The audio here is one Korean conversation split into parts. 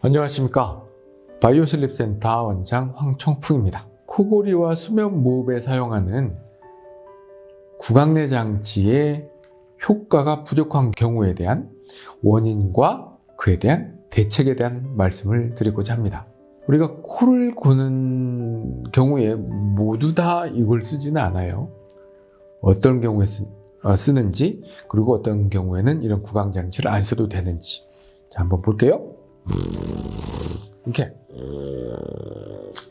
안녕하십니까? 바이오슬립센터 원장 황청풍입니다. 코골이와 수면 무호흡에 사용하는 구강내 장치의 효과가 부족한 경우에 대한 원인과 그에 대한 대책에 대한 말씀을 드리고자 합니다. 우리가 코를 고는 경우에 모두 다 이걸 쓰지는 않아요. 어떤 경우에 쓰, 어, 쓰는지 그리고 어떤 경우에는 이런 구강 장치를 안 써도 되는지. 자 한번 볼게요 이렇게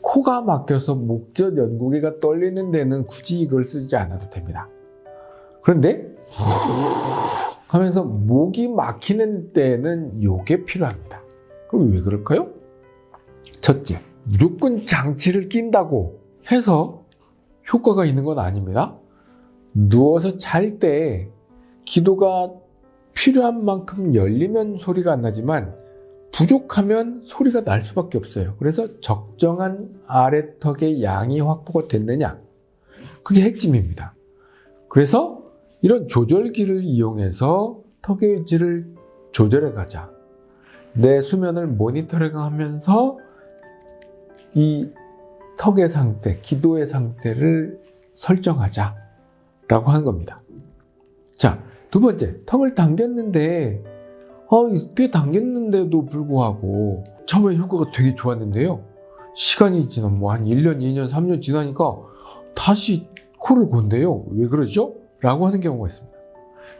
코가 막혀서 목젖 연구개가 떨리는 데는 굳이 이걸 쓰지 않아도 됩니다. 그런데 하면서 목이 막히는 때는 이게 필요합니다. 그럼 왜 그럴까요? 첫째, 무조건 장치를 낀다고 해서 효과가 있는 건 아닙니다. 누워서 잘 때 기도가 필요한 만큼 열리면 소리가 안 나지만 부족하면 소리가 날 수밖에 없어요. 그래서 적정한 아래턱의 양이 확보가 됐느냐 그게 핵심입니다. 그래서 이런 조절기를 이용해서 턱의 위치를 조절해 가자. 내 수면을 모니터링 하면서 이 턱의 상태, 기도의 상태를 설정하자 라고 하는 겁니다. 자, 두 번째, 턱을 당겼는데 어, 꽤 당겼는데도 불구하고 처음에 효과가 되게 좋았는데요. 시간이 지난 뭐 한 1년, 2년, 3년 지나니까 다시 코를 곤대요. 왜 그러죠? 라고 하는 경우가 있습니다.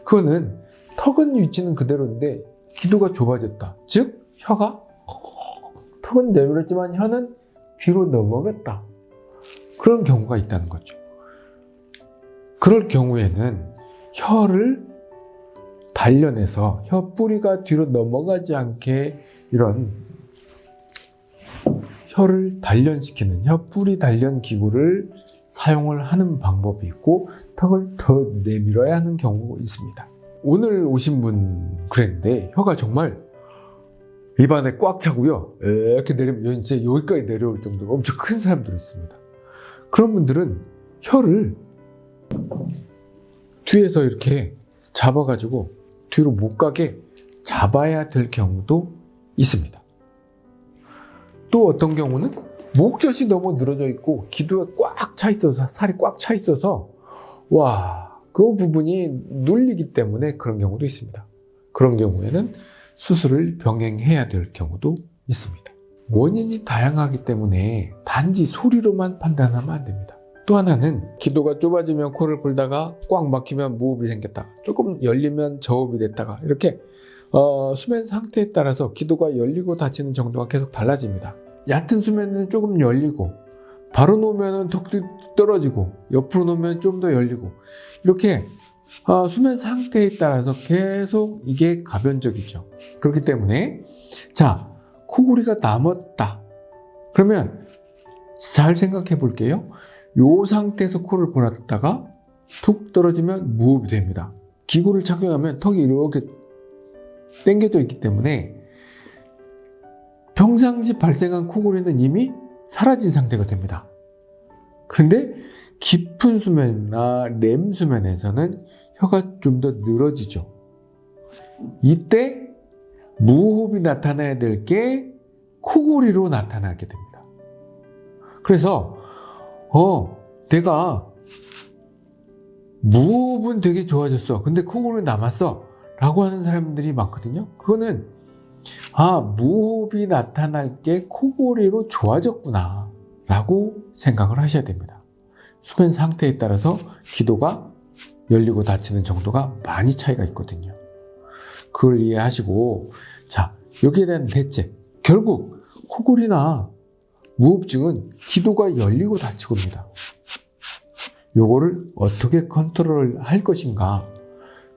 그거는 턱은 위치는 그대로인데 기도가 좁아졌다. 즉 혀가 턱은 내밀었지만 혀는 뒤로 넘어갔다. 그런 경우가 있다는 거죠. 그럴 경우에는 혀를 단련해서 혀 뿌리가 뒤로 넘어가지 않게 이런 혀를 단련시키는 혀 뿌리 단련 기구를 사용을 하는 방법이 있고 턱을 더 내밀어야 하는 경우가 있습니다. 오늘 오신 분 그랬는데 혀가 정말 입안에 꽉 차고요. 이렇게 내리면 이제 여기까지 내려올 정도로 엄청 큰 사람들이 있습니다. 그런 분들은 혀를 뒤에서 이렇게 잡아가지고 뒤로 못 가게 잡아야 될 경우도 있습니다. 또 어떤 경우는 목젖이 너무 늘어져 있고 기도에 꽉 차 있어서 살이 꽉 차 있어서 와, 그 부분이 눌리기 때문에 그런 경우도 있습니다. 그런 경우에는 수술을 병행해야 될 경우도 있습니다. 원인이 다양하기 때문에 단지 소리로만 판단하면 안 됩니다. 또 하나는 기도가 좁아지면 코를 골다가 꽉 막히면 무호흡이 생겼다. 조금 열리면 저호흡이 됐다가 이렇게 어, 수면 상태에 따라서 기도가 열리고 닫히는 정도가 계속 달라집니다. 얕은 수면은 조금 열리고 바로 놓으면 턱 떨어지고 옆으로 놓으면 좀 더 열리고 이렇게 어, 수면 상태에 따라서 계속 이게 가변적이죠. 그렇기 때문에 자 코골이가 남았다. 그러면 잘 생각해 볼게요. 이 상태에서 코를 골았다가 툭 떨어지면 무호흡이 됩니다. 기구를 착용하면 턱이 이렇게 당겨져 있기 때문에 평상시 발생한 코골이는 이미 사라진 상태가 됩니다. 그런데 깊은 수면이나 렘 수면에서는 혀가 좀 더 늘어지죠. 이때 무호흡이 나타나야 될 게 코골이로 나타나게 됩니다. 그래서 어, 내가 무호흡은 되게 좋아졌어. 근데 콩고는 남았어. 라고 하는 사람들이 많거든요. 그거는 아 무호흡이 나타날 게 코골이로 좋아졌구나 라고 생각을 하셔야 됩니다. 수면 상태에 따라서 기도가 열리고 닫히는 정도가 많이 차이가 있거든요. 그걸 이해하시고 자 여기에 대한 대책 결국 코골이나 무흡증은 기도가 열리고 닫히고입니다. 요거를 어떻게 컨트롤 할 것인가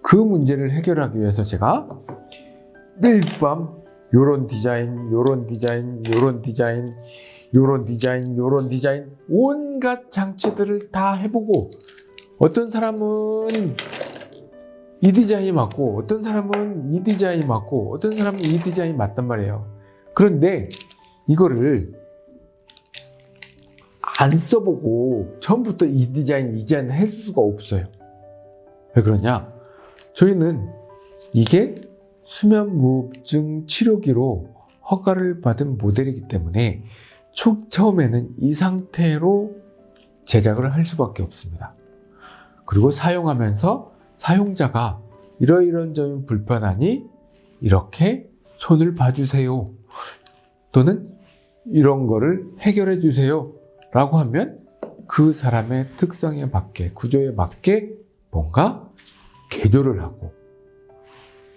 그 문제를 해결하기 위해서 제가 매일 밤 요런 디자인, 요런 디자인, 요런 디자인, 요런 디자인, 요런 디자인 온갖 장치들을 다 해보고 어떤 사람은 이 디자인이 맞고 어떤 사람은 이 디자인이 맞고 어떤 사람은 이 디자인이 맞단 말이에요. 그런데 이거를 안 써보고 처음부터 이 디자인, 이 디자인 할 수가 없어요. 왜 그러냐? 저희는 이게 수면무호흡증 치료기로 허가를 받은 모델이기 때문에 초, 처음에는 이 상태로 제작을 할 수밖에 없습니다. 그리고 사용하면서 사용자가 이러이런 점이 불편하니 이렇게 손을 봐주세요. 또는 이런 거를 해결해 주세요. 라고 하면 그 사람의 특성에 맞게, 구조에 맞게 뭔가 개조를 하고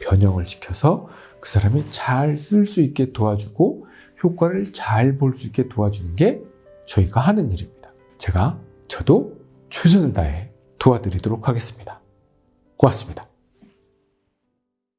변형을 시켜서 그 사람이 잘 쓸 수 있게 도와주고 효과를 잘 볼 수 있게 도와주는 게 저희가 하는 일입니다. 제가 저도 최선을 다해 도와드리도록 하겠습니다. 고맙습니다.